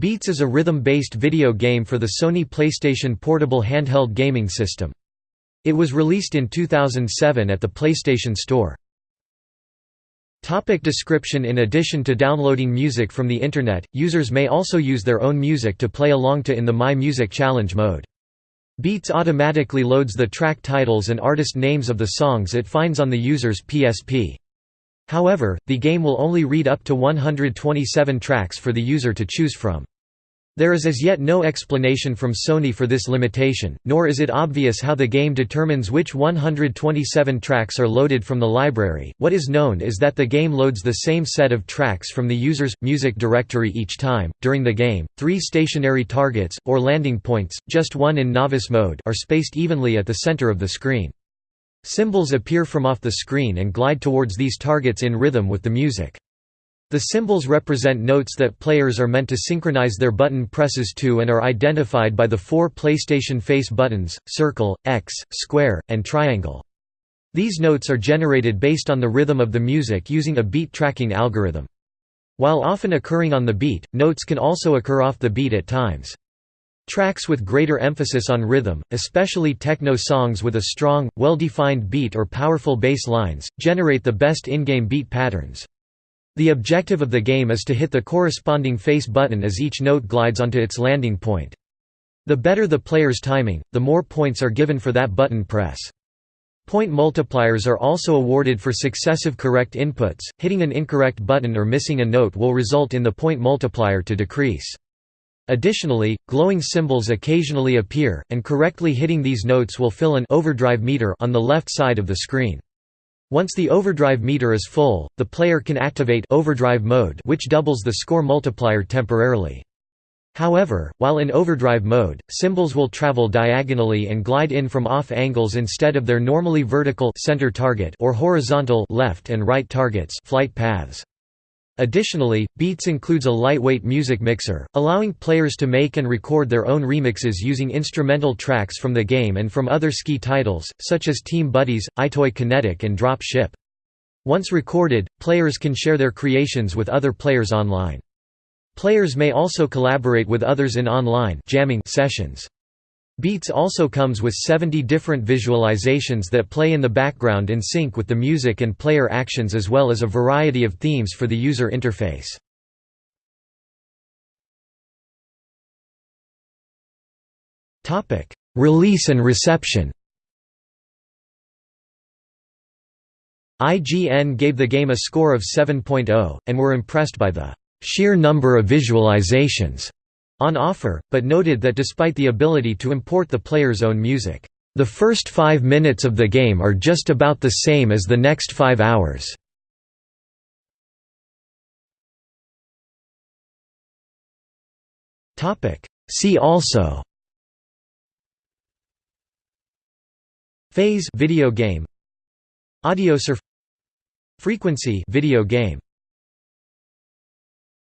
Beats is a rhythm-based video game for the Sony PlayStation Portable handheld gaming system. It was released in 2007 at the PlayStation Store. Topic description In addition to downloading music from the Internet, users may also use their own music to play along to in the My Music Challenge mode. Beats automatically loads the track titles and artist names of the songs it finds on the user's PSP. However, the game will only read up to 127 tracks for the user to choose from. There is as yet no explanation from Sony for this limitation, nor is it obvious how the game determines which 127 tracks are loaded from the library. What is known is that the game loads the same set of tracks from the user's music directory each time. During the game, three stationary targets, or landing points, just one in novice mode, are spaced evenly at the center of the screen. Symbols appear from off the screen and glide towards these targets in rhythm with the music. The symbols represent notes that players are meant to synchronize their button presses to and are identified by the four PlayStation Face buttons, circle, X, square, and triangle. These notes are generated based on the rhythm of the music using a beat tracking algorithm. While often occurring on the beat, notes can also occur off the beat at times. Tracks with greater emphasis on rhythm, especially techno songs with a strong, well-defined beat or powerful bass lines, generate the best in-game beat patterns. The objective of the game is to hit the corresponding face button as each note glides onto its landing point. The better the player's timing, the more points are given for that button press. Point multipliers are also awarded for successive correct inputs, hitting an incorrect button or missing a note will result in the point multiplier to decrease. Additionally, glowing symbols occasionally appear, and correctly hitting these notes will fill an overdrive meter on the left side of the screen. Once the overdrive meter is full, the player can activate overdrive mode which doubles the score multiplier temporarily. However, while in overdrive mode, symbols will travel diagonally and glide in from off angles instead of their normally vertical center target or horizontal left and right targets flight paths. Additionally, Beats includes a lightweight music mixer, allowing players to make and record their own remixes using instrumental tracks from the game and from other SCE titles, such as Team Buddies, EyeToy Kinetic and Dropship. Once recorded, players can share their creations with other players online. Players may also collaborate with others in online jamming sessions. Beats also comes with 70 different visualizations that play in the background in sync with the music and player actions as well as a variety of themes for the user interface. Release and reception IGN gave the game a score of 7.0, and were impressed by the sheer number of visualizations on offer, but noted that despite the ability to import the player's own music, "...the first five minutes of the game are just about the same as the next five hours." See also Phase video game Audiosurf Frequency video game